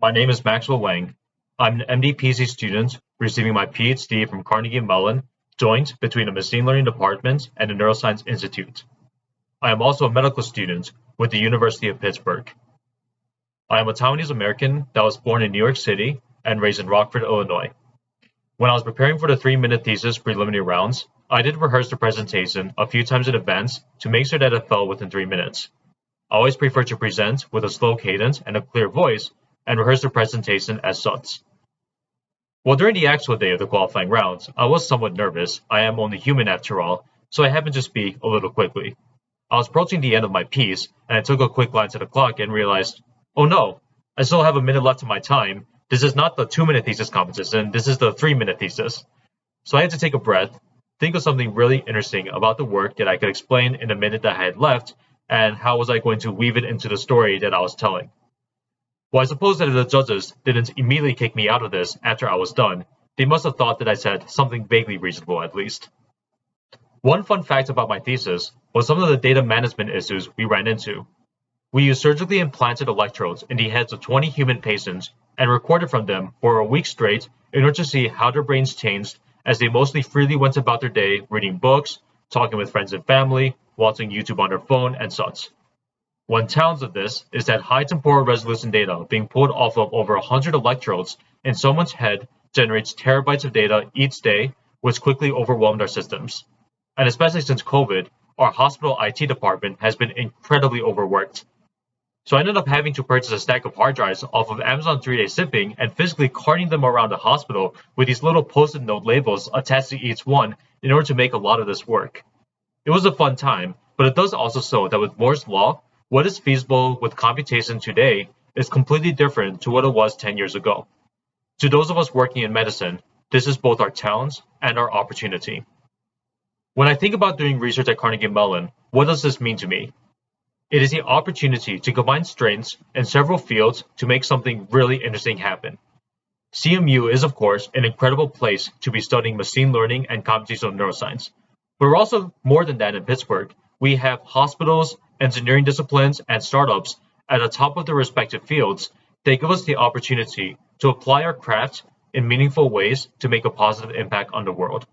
My name is Maxwell Wang. I'm an MD-PhD student receiving my PhD from Carnegie Mellon, joint between a machine learning department and a neuroscience institute. I am also a medical student with the University of Pittsburgh. I am a Taiwanese American that was born in New York City and raised in Rockford, Illinois. When I was preparing for the three-minute thesis preliminary rounds, I did rehearse the presentation a few times in advance to make sure that it fell within three minutes. I always prefer to present with a slow cadence and a clear voice and rehearse the presentation as such. Well, during the actual day of the qualifying rounds, I was somewhat nervous. I am only human after all, so I happened to speak a little quickly. I was approaching the end of my piece, and I took a quick glance at the clock and realized, oh no, I still have a minute left of my time. This is not the two minute thesis competition, this is the three minute thesis. So I had to take a breath, think of something really interesting about the work that I could explain in the minute that I had left, and how was I going to weave it into the story that I was telling. Well, I suppose that if the judges didn't immediately kick me out of this after I was done, they must have thought that I said something vaguely reasonable at least. One fun fact about my thesis was some of the data management issues we ran into. We used surgically implanted electrodes in the heads of 20 human patients and recorded from them for a week straight in order to see how their brains changed as they mostly freely went about their day reading books, talking with friends and family, watching YouTube on their phone, and such. One challenge of this is that high temporal resolution data being pulled off of over 100 electrodes in someone's head generates terabytes of data each day, which quickly overwhelmed our systems. And especially since COVID, our hospital IT department has been incredibly overworked. So I ended up having to purchase a stack of hard drives off of Amazon 3-day shipping and physically carting them around the hospital with these little post-it note labels attached to each one in order to make a lot of this work. It was a fun time, but it does also show that with Moore's law, what is feasible with computation today is completely different to what it was 10 years ago. To those of us working in medicine, this is both our challenge and our opportunity. When I think about doing research at Carnegie Mellon, what does this mean to me? It is the opportunity to combine strengths in several fields to make something really interesting happen. CMU is, of course, an incredible place to be studying machine learning and computational neuroscience. But we're also more than that in Pittsburgh. We have hospitals, engineering disciplines, and startups at the top of their respective fields, they give us the opportunity to apply our craft in meaningful ways to make a positive impact on the world.